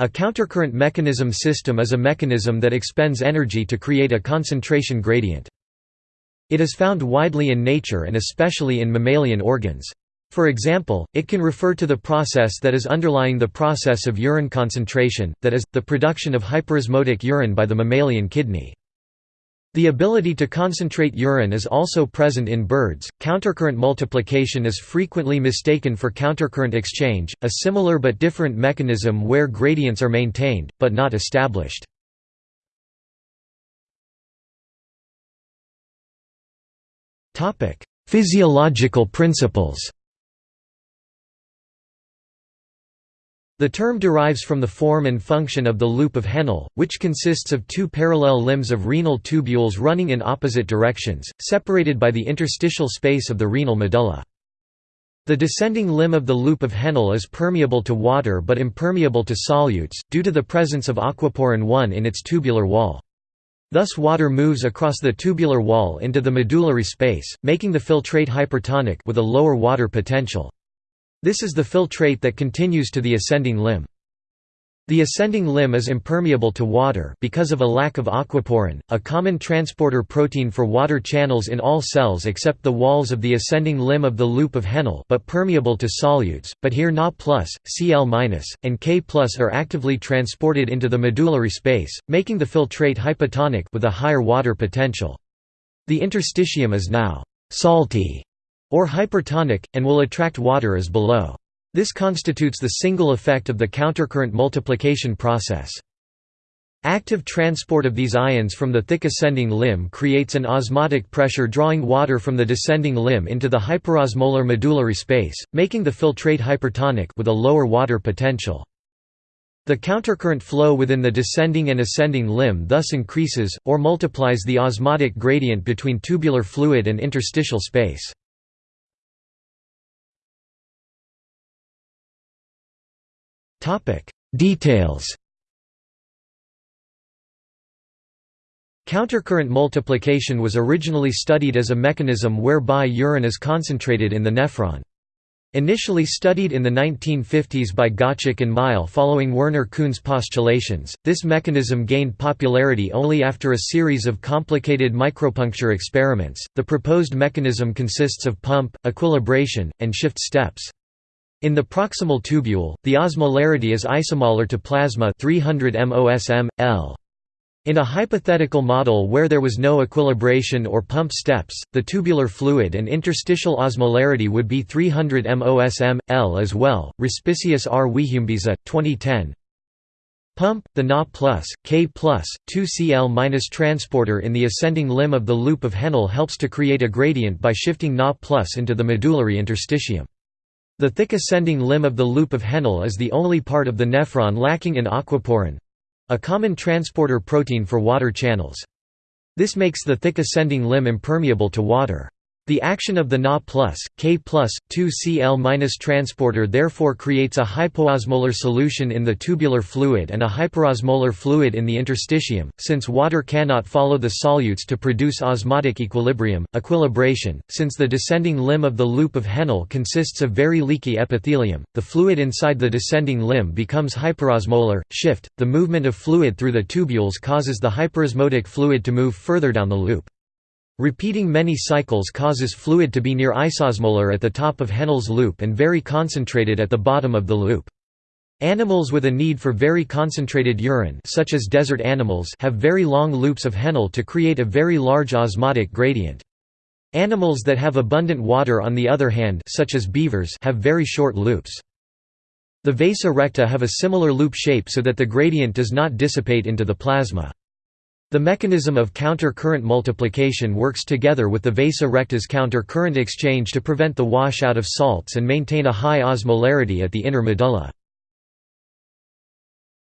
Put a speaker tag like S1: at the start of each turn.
S1: A countercurrent mechanism system is a mechanism that expends energy to create a concentration gradient. It is found widely in nature and especially in mammalian organs. For example, it can refer to the process that is underlying the process of urine concentration, that is, the production of hyperosmotic urine by the mammalian kidney. The ability to concentrate urine is also present in birds. Countercurrent multiplication is frequently mistaken for countercurrent exchange, a similar but different mechanism where gradients are maintained, but not established. Physiological principles The term derives from the form and function of the loop of Henle, which consists of two parallel limbs of renal tubules running in opposite directions, separated by the interstitial space of the renal medulla. The descending limb of the loop of Henle is permeable to water but impermeable to solutes, due to the presence of aquaporin 1 in its tubular wall. Thus water moves across the tubular wall into the medullary space, making the filtrate hypertonic with a lower water potential. This is the filtrate that continues to the ascending limb. The ascending limb is impermeable to water because of a lack of aquaporin, a common transporter protein for water channels in all cells except the walls of the ascending limb of the loop of Henle but permeable to solutes, but here Na+, Cl-, and K+, are actively transported into the medullary space, making the filtrate hypotonic with a higher water potential. The interstitium is now «salty» or hypertonic, and will attract water as below. This constitutes the single effect of the countercurrent multiplication process. Active transport of these ions from the thick ascending limb creates an osmotic pressure drawing water from the descending limb into the hyperosmolar medullary space, making the filtrate hypertonic with a lower water potential. The countercurrent flow within the descending and ascending limb thus increases, or multiplies the osmotic gradient between tubular fluid and interstitial space. Details Countercurrent multiplication was originally studied as a mechanism whereby urine is concentrated in the nephron. Initially studied in the 1950s by Gottschalk and Mylle following Werner Kuhn's postulations, this mechanism gained popularity only after a series of complicated micropuncture experiments. The proposed mechanism consists of pump, equilibration, and shift steps. In the proximal tubule, the osmolarity is isomolar to plasma 300 mosm, L. In a hypothetical model where there was no equilibration or pump steps, the tubular fluid and interstitial osmolarity would be 300 mosm, L as well. Respicius R. Wiehumbisa, 2010. Pump, the Na+, K+, 2Cl- minus transporter in the ascending limb of the loop of Henle helps to create a gradient by shifting Na+ into the medullary interstitium. The thick ascending limb of the loop of Henle is the only part of the nephron lacking in aquaporin—a common transporter protein for water channels. This makes the thick ascending limb impermeable to water. The action of the Na+, K+, 2Cl- minus transporter therefore creates a hypoosmolar solution in the tubular fluid and a hyperosmolar fluid in the interstitium, since water cannot follow the solutes to produce osmotic equilibrium, equilibration. Since the descending limb of the loop of Henle consists of very leaky epithelium, the fluid inside the descending limb becomes hyperosmolar. Shift, the movement of fluid through the tubules causes the hyperosmotic fluid to move further down the loop. Repeating many cycles causes fluid to be near isosmolar at the top of Henle's loop and very concentrated at the bottom of the loop. Animals with a need for very concentrated urine such as desert animals have very long loops of Henle to create a very large osmotic gradient. Animals that have abundant water on the other hand such as beavers have very short loops. The vasa recta have a similar loop shape so that the gradient does not dissipate into the plasma. The mechanism of counter-current multiplication works together with the vasa recta's counter-current exchange to prevent the washout of salts and maintain a high osmolarity at the inner medulla.